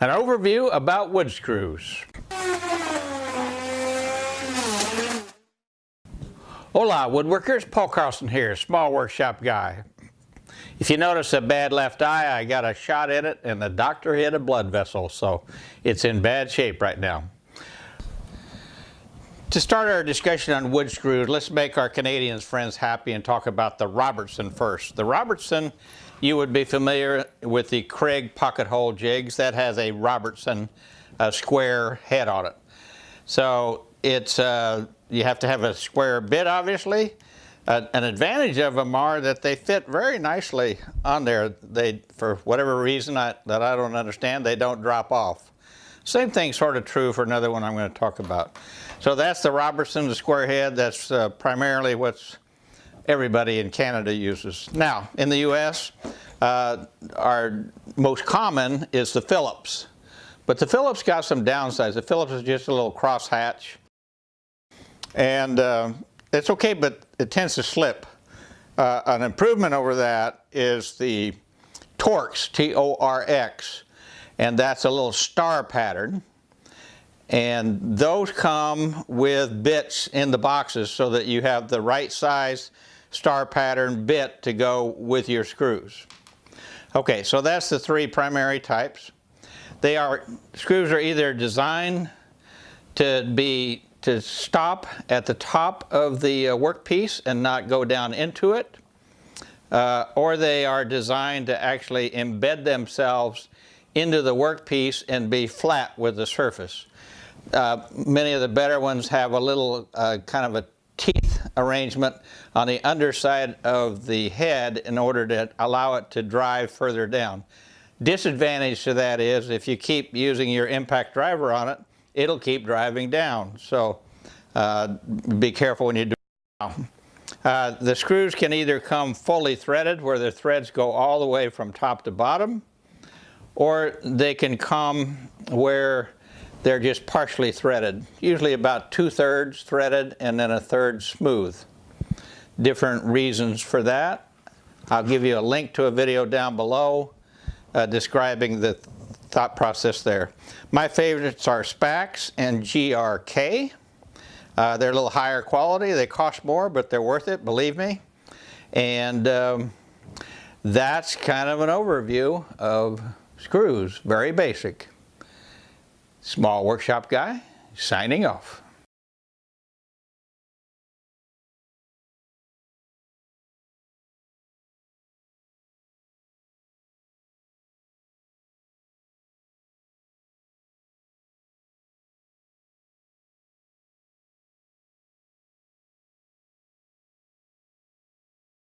An overview about wood screws. Hola woodworkers, Paul Carlson here, small workshop guy. If you notice a bad left eye, I got a shot in it and the doctor hit a blood vessel, so it's in bad shape right now. To start our discussion on wood screws, let's make our Canadians friends happy and talk about the Robertson first. The Robertson you would be familiar with the Kreg pocket hole jigs. That has a Robertson uh, square head on it. So it's, uh, you have to have a square bit obviously. Uh, an advantage of them are that they fit very nicely on there. They, for whatever reason I, that I don't understand, they don't drop off. Same thing sort of true for another one I'm going to talk about. So that's the Robertson, the square head. That's uh, primarily what's everybody in Canada uses. Now, in the U.S., uh, our most common is the Phillips. But the Phillips got some downsides. The Phillips is just a little crosshatch. And uh, it's okay, but it tends to slip. Uh, an improvement over that is the Torx, T-O-R-X. And that's a little star pattern. And those come with bits in the boxes so that you have the right size star pattern bit to go with your screws. Okay, so that's the three primary types. They are, screws are either designed to be, to stop at the top of the uh, workpiece and not go down into it, uh, or they are designed to actually embed themselves into the workpiece and be flat with the surface. Uh, many of the better ones have a little uh, kind of a teeth arrangement on the underside of the head in order to allow it to drive further down. Disadvantage to that is if you keep using your impact driver on it, it'll keep driving down. So uh, be careful when you do it. Uh, the screws can either come fully threaded where the threads go all the way from top to bottom or they can come where they're just partially threaded, usually about two-thirds threaded and then a third smooth. Different reasons for that. I'll give you a link to a video down below uh, describing the thought process there. My favorites are Spax and GRK. Uh, they're a little higher quality. They cost more, but they're worth it, believe me. And um, that's kind of an overview of screws, very basic. Small Workshop Guy, signing off.